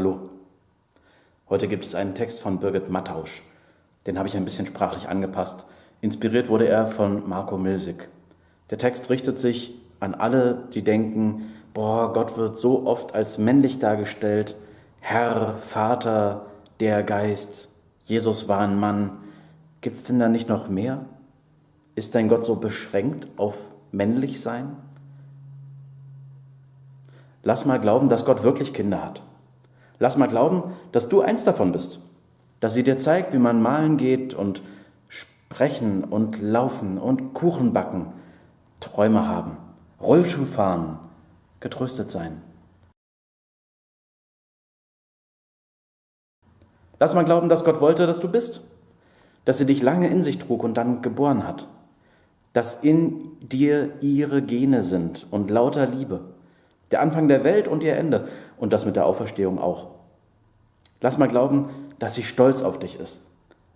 Hallo. Heute gibt es einen Text von Birgit Mattausch. Den habe ich ein bisschen sprachlich angepasst. Inspiriert wurde er von Marco Milsig. Der Text richtet sich an alle, die denken, boah, Gott wird so oft als männlich dargestellt, Herr, Vater, der Geist, Jesus war ein Mann. Gibt es denn da nicht noch mehr? Ist dein Gott so beschränkt auf männlich sein? Lass mal glauben, dass Gott wirklich Kinder hat. Lass mal glauben, dass du eins davon bist. Dass sie dir zeigt, wie man malen geht und sprechen und laufen und Kuchen backen, Träume haben, Rollschuh fahren, getröstet sein. Lass mal glauben, dass Gott wollte, dass du bist, dass sie dich lange in sich trug und dann geboren hat, dass in dir ihre Gene sind und lauter Liebe, der Anfang der Welt und ihr Ende und das mit der Auferstehung auch. Lass mal glauben, dass sie stolz auf dich ist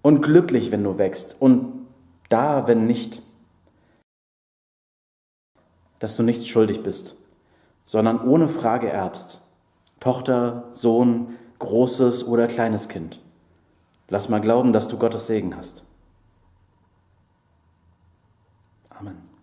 und glücklich, wenn du wächst und da, wenn nicht. Dass du nichts schuldig bist, sondern ohne Frage erbst. Tochter, Sohn, großes oder kleines Kind. Lass mal glauben, dass du Gottes Segen hast. Amen.